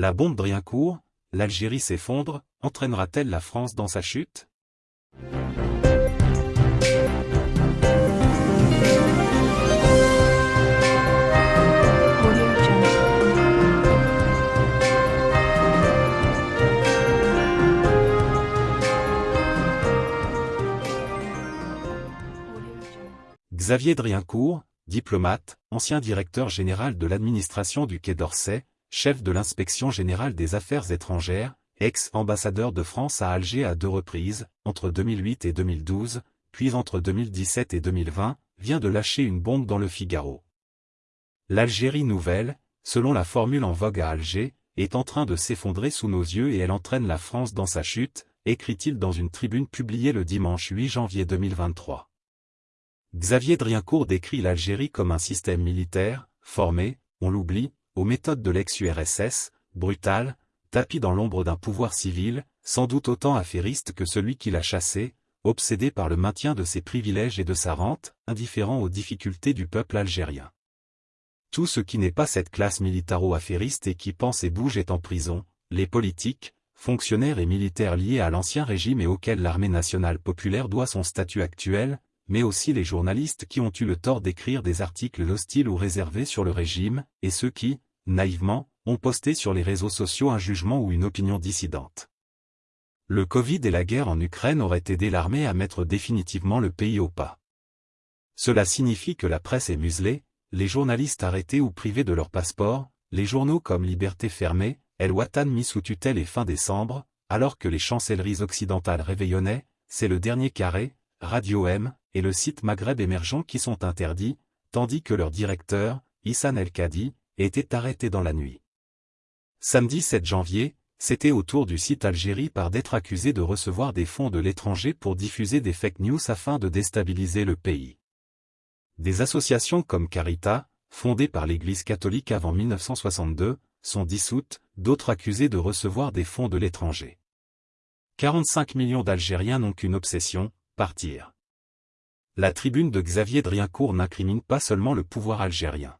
La bombe Driancourt, l'Algérie s'effondre, entraînera-t-elle la France dans sa chute? Xavier Driancourt, diplomate, ancien directeur général de l'administration du Quai d'Orsay, chef de l'inspection générale des affaires étrangères, ex-ambassadeur de France à Alger à deux reprises, entre 2008 et 2012, puis entre 2017 et 2020, vient de lâcher une bombe dans le Figaro. L'Algérie nouvelle, selon la formule en vogue à Alger, est en train de s'effondrer sous nos yeux et elle entraîne la France dans sa chute, écrit-il dans une tribune publiée le dimanche 8 janvier 2023. Xavier Driancourt décrit l'Algérie comme un système militaire, formé, on l'oublie, aux méthodes de l'ex-URSS, brutal, tapis dans l'ombre d'un pouvoir civil, sans doute autant affairiste que celui qui l'a chassé, obsédé par le maintien de ses privilèges et de sa rente, indifférent aux difficultés du peuple algérien. Tout ce qui n'est pas cette classe militaro-affairiste et qui pense et bouge est en prison, les politiques, fonctionnaires et militaires liés à l'ancien régime et auxquels l'armée nationale populaire doit son statut actuel, mais aussi les journalistes qui ont eu le tort d'écrire des articles hostiles ou réservés sur le régime, et ceux qui, naïvement, ont posté sur les réseaux sociaux un jugement ou une opinion dissidente. Le Covid et la guerre en Ukraine auraient aidé l'armée à mettre définitivement le pays au pas. Cela signifie que la presse est muselée, les journalistes arrêtés ou privés de leur passeport, les journaux comme Liberté fermée, El Watan mis sous tutelle et fin décembre, alors que les chancelleries occidentales réveillonnaient, c'est le dernier carré, Radio M, et le site Maghreb émergent qui sont interdits, tandis que leur directeur, Issan El-Kadi, était arrêté dans la nuit. Samedi 7 janvier, c'était au tour du site Algérie par d'être accusé de recevoir des fonds de l'étranger pour diffuser des fake news afin de déstabiliser le pays. Des associations comme Carita, fondées par l'Église catholique avant 1962, sont dissoutes, d'autres accusées de recevoir des fonds de l'étranger. 45 millions d'Algériens n'ont qu'une obsession, partir. La tribune de Xavier Driancourt n'incrimine pas seulement le pouvoir algérien.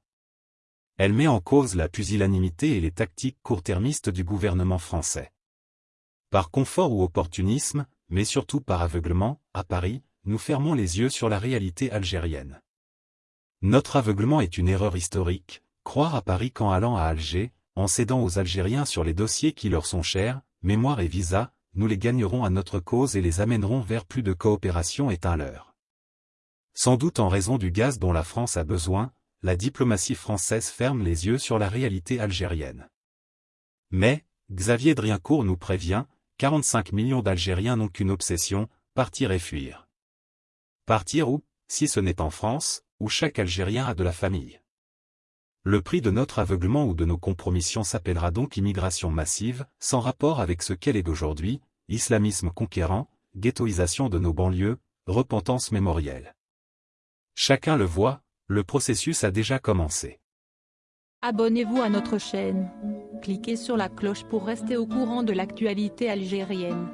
Elle met en cause la pusillanimité et les tactiques court-termistes du gouvernement français. Par confort ou opportunisme, mais surtout par aveuglement, à Paris, nous fermons les yeux sur la réalité algérienne. Notre aveuglement est une erreur historique, croire à Paris qu'en allant à Alger, en cédant aux Algériens sur les dossiers qui leur sont chers, mémoire et visa, nous les gagnerons à notre cause et les amènerons vers plus de coopération est un. Sans doute en raison du gaz dont la France a besoin, la diplomatie française ferme les yeux sur la réalité algérienne. Mais, Xavier Driancourt nous prévient, 45 millions d'Algériens n'ont qu'une obsession, partir et fuir. Partir où, si ce n'est en France, où chaque Algérien a de la famille. Le prix de notre aveuglement ou de nos compromissions s'appellera donc immigration massive, sans rapport avec ce qu'elle est d'aujourd'hui, islamisme conquérant, ghettoisation de nos banlieues, repentance mémorielle. Chacun le voit, le processus a déjà commencé. Abonnez-vous à notre chaîne. Cliquez sur la cloche pour rester au courant de l'actualité algérienne.